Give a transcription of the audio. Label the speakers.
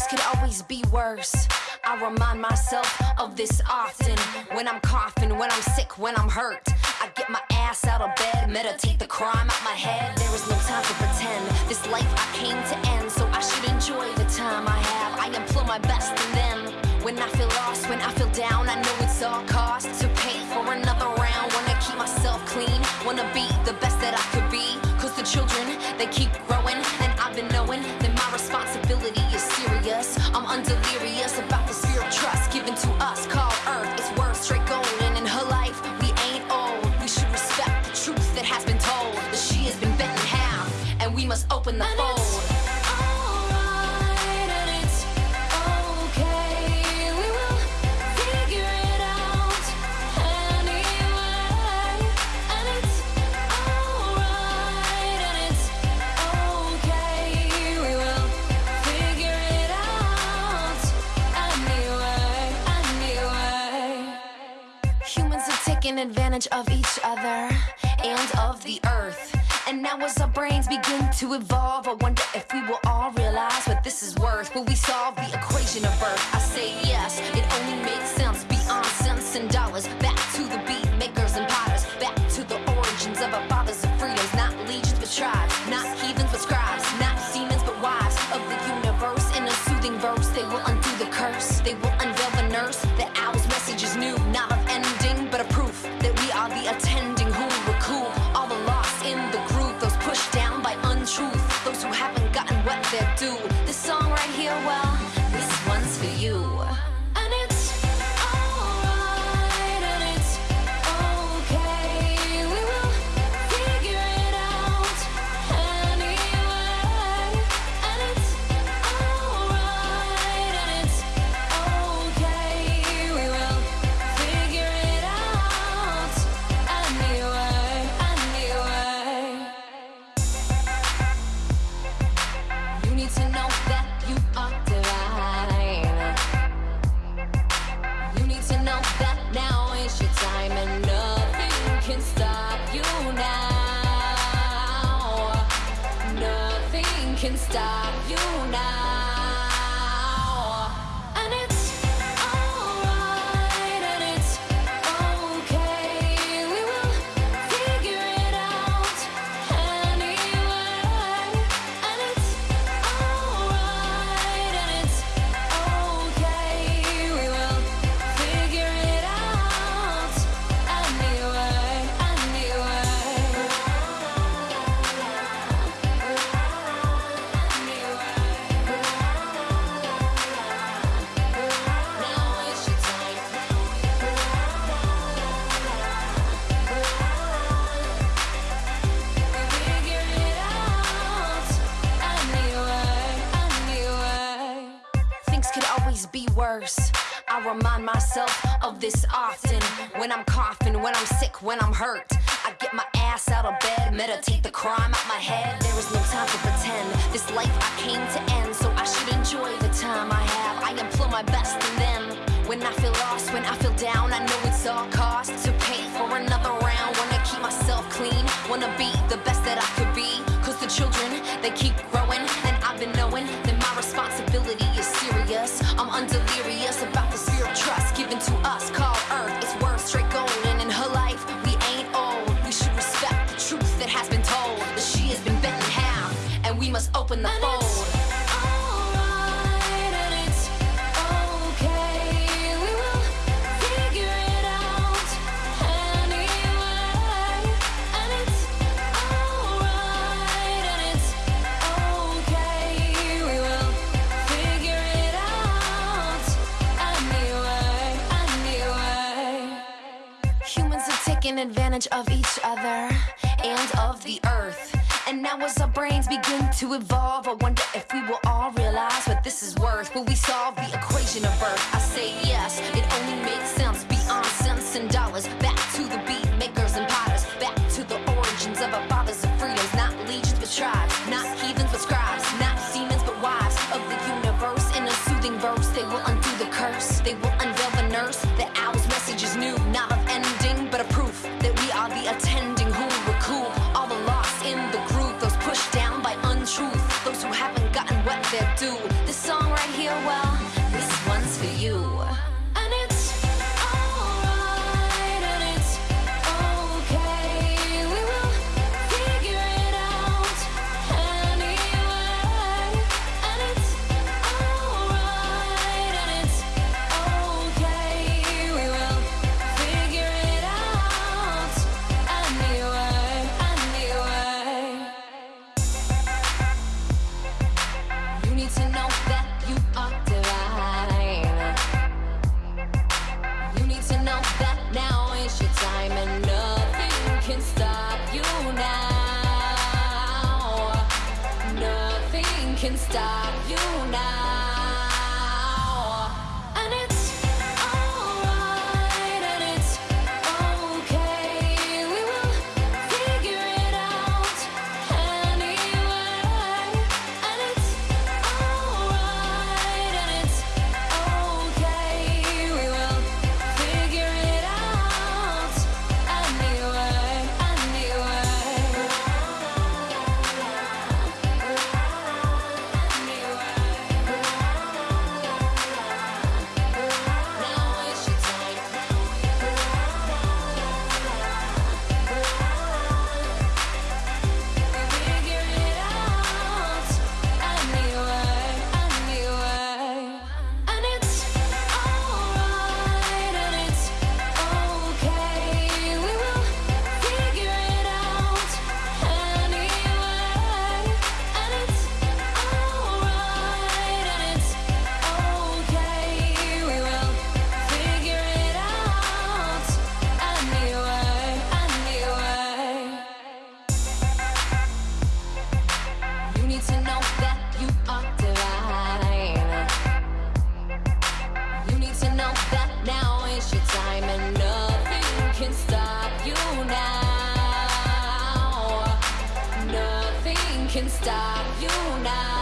Speaker 1: Things could always be worse. I remind myself of this often. When I'm coughing, when I'm sick, when I'm hurt. I get my ass out of bed, meditate the crime out my head. There is no time to pretend. This life I came to end, so I should enjoy the time I have. I employ my best and then when I feel lost, when I feel down, I know it's all cost to pay for another round. Wanna keep myself clean, wanna be the best that I could advantage of each other and of the earth. And now, as our brains begin to evolve, I wonder if we will all realize what this is worth. Will we solve the equation of birth? I say yes, it only makes sense beyond cents and dollars. Back to the beat can stop you now. Worse. I remind myself of this often. When I'm coughing, when I'm sick, when I'm hurt. I get my ass out of bed, meditate the crime out my head. There is no time to pretend. This life I came to end, so I should enjoy the time I have. I employ my best and then when I feel lost, when I feel down, I know it's all cost to pay for another round. Wanna keep myself clean, wanna be the best that I could be. Cause the children, they keep growing, Humans are taking advantage of each other and of the earth. And now, as our brains begin to evolve, I wonder if we will all realize what this is worth. Will we solve the equation of birth? I say yes, it only makes sense beyond cents and dollars. Back to the beat makers and potters, back to the origins of our fathers of freedoms, not legions but tribes, well. Stop can stop you now.